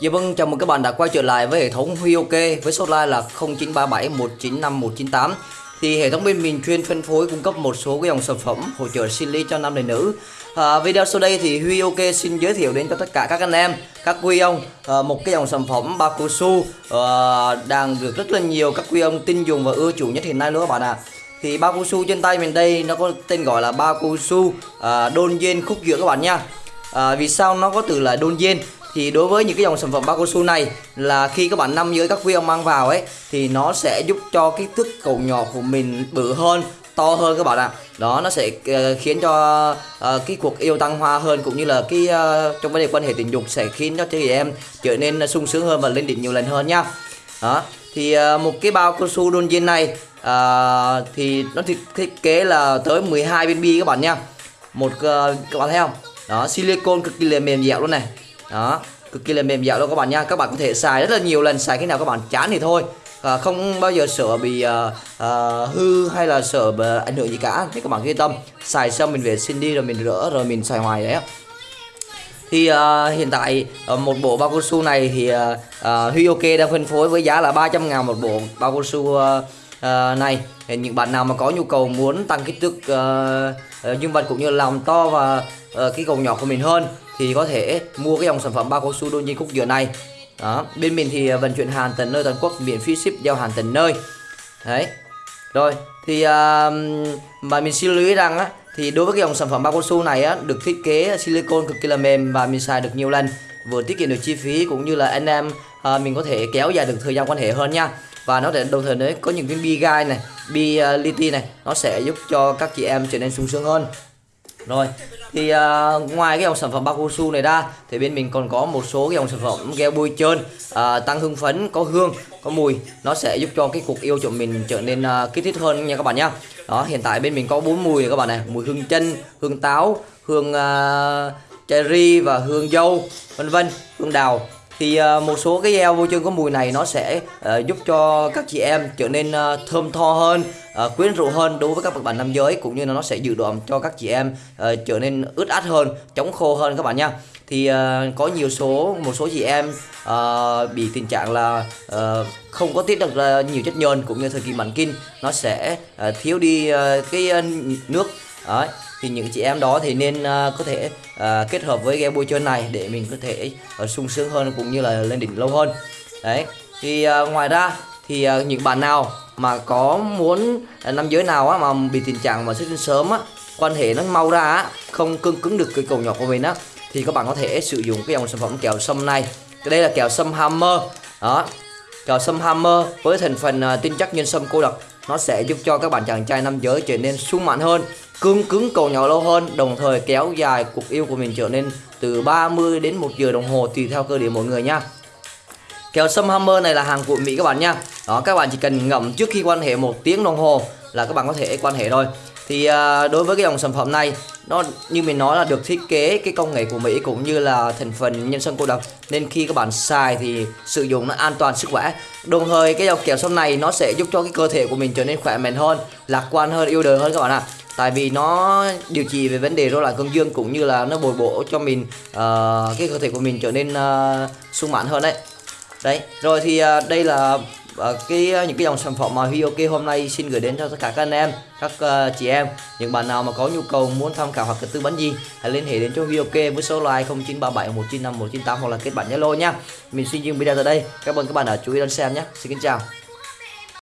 Dạ vâng, chào mừng các bạn đã quay trở lại với hệ thống Huy OK với số line là 0937 195 198. Thì hệ thống bên mình chuyên phân phối cung cấp một số cái dòng sản phẩm hỗ trợ sinh lý cho nam và nữ. À, video sau đây thì Huy OK xin giới thiệu đến cho tất cả các anh em, các quý ông à, một cái dòng sản phẩm bao su à, đang được rất là nhiều các quý ông tin dùng và ưa chuộng nhất hiện nay nữa các bạn ạ. À thì bao su trên tay mình đây nó có tên gọi là bao su à, đôn dên khúc giữa các bạn nha à, vì sao nó có từ là đôn dên thì đối với những cái dòng sản phẩm bao cao su này là khi các bạn nằm dưới các viên ông mang vào ấy thì nó sẽ giúp cho kích thước cầu nhỏ của mình bự hơn to hơn các bạn ạ. Đó nó sẽ uh, khiến cho uh, cái cuộc yêu tăng hoa hơn cũng như là cái uh, trong vấn đề quan hệ tình dục sẽ khiến cho chị em trở nên sung sướng hơn và lên đỉnh nhiều lần hơn nhá đó thì uh, một cái bao cao su đôn viên này uh, thì nó thiết kế là tới 12 viên bi các bạn nha. Một uh, các bạn thấy không? Đó silicon cực kỳ là mềm dẻo luôn này đó cực kỳ là mềm dẻo luôn các bạn nha. Các bạn có thể xài rất là nhiều lần xài khi nào các bạn chán thì thôi. À, không bao giờ sợ bị uh, uh, hư hay là sợ uh, ảnh hưởng gì cả. Thế các bạn yên tâm xài xong mình vệ sinh đi rồi mình rửa rồi mình xài hoài đấy thì uh, hiện tại uh, một bộ bao cao su này thì uh, uh, Huy OK đang phân phối với giá là 300 ngàn một bộ bao cao su uh, uh, này. Thì những bạn nào mà có nhu cầu muốn tăng kích thước uh, uh, dương vật cũng như làm to và uh, cái cầu nhỏ của mình hơn thì có thể mua cái dòng sản phẩm bao cao su đôi nhiên khúc dừa này. Đó bên mình thì à, vận chuyển hàng tận nơi toàn quốc miễn phí ship giao hàng tận nơi. Đấy. Rồi thì uh, mà mình xin lưu ý rằng á thì đối với cái dòng sản phẩm bao cao su này á được thiết kế silicon cực kỳ là mềm và mình xài được nhiều lần vừa tiết kiệm được chi phí cũng như là anh em uh, mình có thể kéo dài được thời gian quan hệ hơn nha. Và nó để đồng thời đấy có những viên bi gai này bi uh, liti này nó sẽ giúp cho các chị em trở nên sung sướng hơn rồi thì uh, ngoài cái dòng sản phẩm Bakusu này ra thì bên mình còn có một số cái dòng sản phẩm gel bôi trơn uh, tăng hương phấn có hương có mùi. Nó sẽ giúp cho cái cuộc yêu của mình trở nên uh, kích thích hơn nha các bạn nhá. Đó hiện tại bên mình có bốn mùi này các bạn này. Mùi hương chân hương táo hương uh, cherry và hương dâu vân vân hương đào thì uh, một số cái gel vô chân có mùi này nó sẽ uh, giúp cho các chị em trở nên uh, thơm tho hơn uh, quyến rũ hơn đối với các bạn nam giới cũng như là nó sẽ dự đoán cho các chị em uh, trở nên ướt át hơn chống khô hơn các bạn nha. Thì uh, có nhiều số một số chị em uh, bị tình trạng là uh, không có tiết được uh, nhiều chất nhờn cũng như thời kỳ mãn kinh nó sẽ uh, thiếu đi uh, cái uh, nước Đấy, thì những chị em đó thì nên uh, có thể uh, kết hợp với game bôi trơn này để mình có thể uh, sung sướng hơn cũng như là lên đỉnh lâu hơn. Đấy thì uh, ngoài ra thì uh, những bạn nào mà có muốn uh, nam giới nào á, mà bị tình trạng mà xuất tinh sớm á quan hệ nó mau ra á, không cưng cứng được cái cầu nhỏ của mình á thì các bạn có thể sử dụng cái dòng sản phẩm kẹo sâm này. Cái đây là kẹo sâm hammer. Đó kẹo sâm hammer với thành phần uh, tinh chất nhân sâm cô đặc nó sẽ giúp cho các bạn chàng trai nam giới trở nên sung mãn hơn cương cứng cầu nhỏ lâu hơn, đồng thời kéo dài cuộc yêu của mình trở nên từ 30 đến 1 giờ đồng hồ tùy theo cơ địa mỗi người nha. Kéo sâm hammer này là hàng của Mỹ các bạn nha. Đó, các bạn chỉ cần ngậm trước khi quan hệ một tiếng đồng hồ là các bạn có thể quan hệ thôi thì uh, đối với cái dòng sản phẩm này nó như mình nói là được thiết kế cái công nghệ của Mỹ cũng như là thành phần nhân sâm cô độc. Nên khi các bạn xài thì sử dụng nó an toàn sức khỏe. Đồng thời cái dòng kẹo sâm này nó sẽ giúp cho cái cơ thể của mình trở nên khỏe mạnh hơn lạc quan hơn yêu đời hơn các bạn ạ. À. tại vì nó điều trị về vấn đề rối loạn cương dương cũng như là nó bồi bổ cho mình uh, cái cơ thể của mình trở nên uh, sung mãn hơn đấy. Đấy rồi thì uh, đây là và cái ờ, những cái dòng sản phẩm mà Huy hôm nay xin gửi đến cho tất cả các anh em các uh, chị em. Những bạn nào mà có nhu cầu muốn tham khảo hoặc tư vấn gì hãy liên hệ đến cho Huy với số line 0937 195 198 hoặc là kết bạn Zalo nha. Mình xin dừng video tại đây. Cảm ơn các bạn đã chú ý đón xem nhé. Xin kính chào.